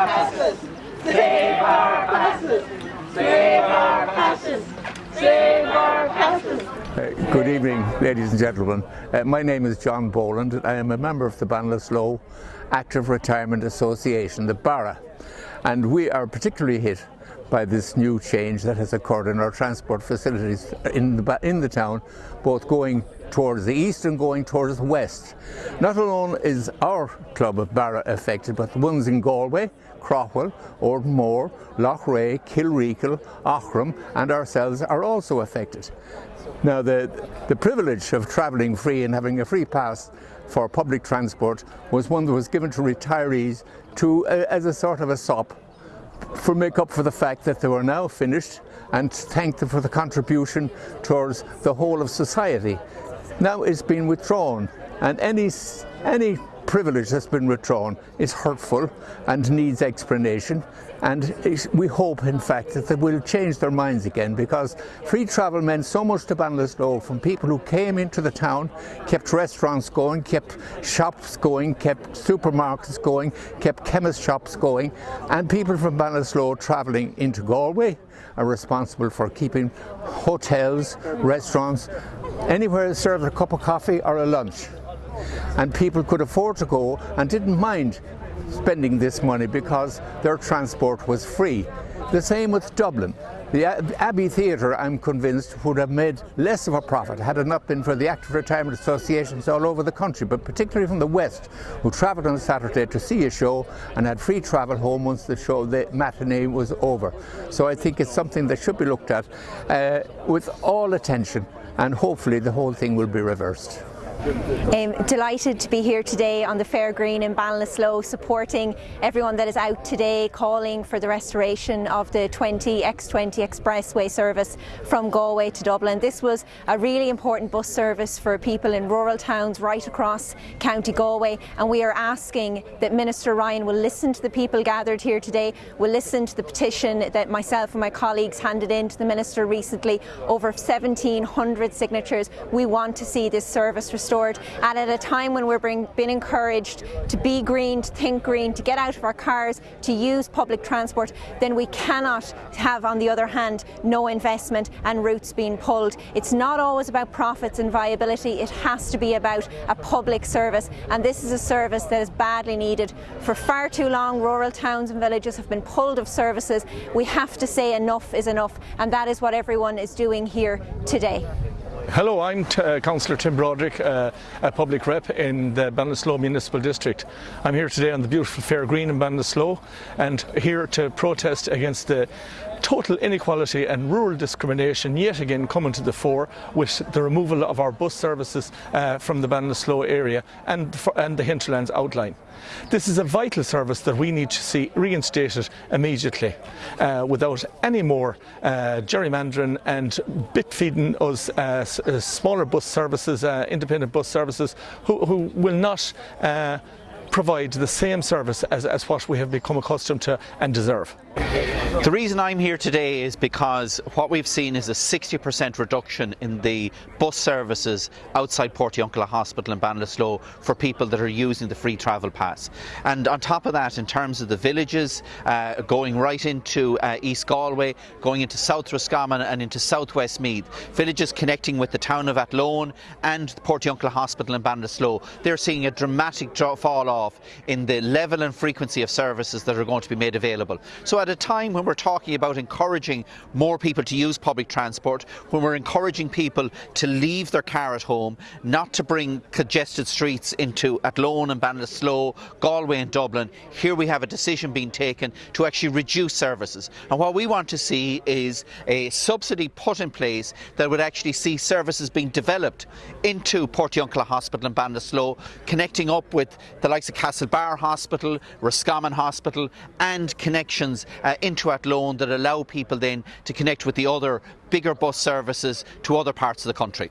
Save our! Save our! Save our good evening, ladies and gentlemen. Uh, my name is John Boland and I am a member of the Ballinasloe Active Retirement Association, the BARA. And we are particularly hit by this new change that has occurred in our transport facilities in the, in the town, both going towards the east and going towards the west. Not alone is our club of BARA affected, but the ones in Galway, Craughwell, Ortonmore, Loughrea, Kilreekle, Aughrim and ourselves are also affected. Now the, the privilege of travelling free and having a free pass for public transport was one that was given to retirees to, uh, as a sort of a sop for make up for the fact that they were now finished and thank them for the contribution towards the whole of society. Now it's been withdrawn and any, any privilege that's been withdrawn is hurtful and needs explanation. And we hope in fact that they will change their minds again because free travel meant so much to Ballinasloe from people who came into the town, kept restaurants going, kept shops going, kept supermarkets going, kept chemist shops going and people from Ballinasloe travelling into Galway are responsible for keeping hotels, restaurants, anywhere serves a cup of coffee or a lunch and people could afford to go and didn't mind spending this money because their transport was free. The same with Dublin. The Abbey Theatre, I'm convinced, would have made less of a profit had it not been for the active retirement associations all over the country, but particularly from the West, who travelled on Saturday to see a show and had free travel home once the show, the matinee was over. So I think it's something that should be looked at uh, with all attention and hopefully the whole thing will be reversed. Um, delighted to be here today on the Fair Green in Ballinasloe supporting everyone that is out today calling for the restoration of the 20 X20 expressway service from Galway to Dublin. This was a really important bus service for people in rural towns right across County Galway and we are asking that Minister Ryan will listen to the people gathered here today, will listen to the petition that myself and my colleagues handed in to the Minister recently, over 1700 signatures. We want to see this service restored restored and at a time when we're being encouraged to be green, to think green, to get out of our cars, to use public transport, then we cannot have on the other hand no investment and routes being pulled. It's not always about profits and viability, it has to be about a public service and this is a service that is badly needed. For far too long rural towns and villages have been pulled of services. We have to say enough is enough and that is what everyone is doing here today. Hello, I'm uh, Councillor Tim Broderick, uh, a public rep in the Ballinasloe Municipal District. I'm here today on the beautiful Fair Green in Ballinasloe and here to protest against the total inequality and rural discrimination yet again coming to the fore with the removal of our bus services uh, from the Ballinasloe area and, and the hinterlands outline. This is a vital service that we need to see reinstated immediately uh, without any more uh, gerrymandering and bit feeding us uh, uh, smaller bus services, uh, independent bus services who, who will not uh, provide the same service as, as what we have become accustomed to and deserve. The reason I'm here today is because what we've seen is a 60% reduction in the bus services outside Portiuncula Hospital in Ballinasloe for people that are using the free travel pass. And on top of that, in terms of the villages, uh, going right into uh, East Galway, going into South Roscommon and into South West Meath, villages connecting with the town of Athlone and Portiuncula Hospital in Ballinasloe, they're seeing a dramatic fall off in the level and frequency of services that are going to be made available. So at a time when we're talking about encouraging more people to use public transport, when we're encouraging people to leave their car at home, not to bring congested streets into Athlone and Ballinasloe, Galway and Dublin, here we have a decision being taken to actually reduce services. And what we want to see is a subsidy put in place that would actually see services being developed into Portiuncula Hospital and Ballinasloe, connecting up with the likes Castlebar Hospital, Roscommon Hospital and connections uh, into Athlone that allow people then to connect with the other bigger bus services to other parts of the country.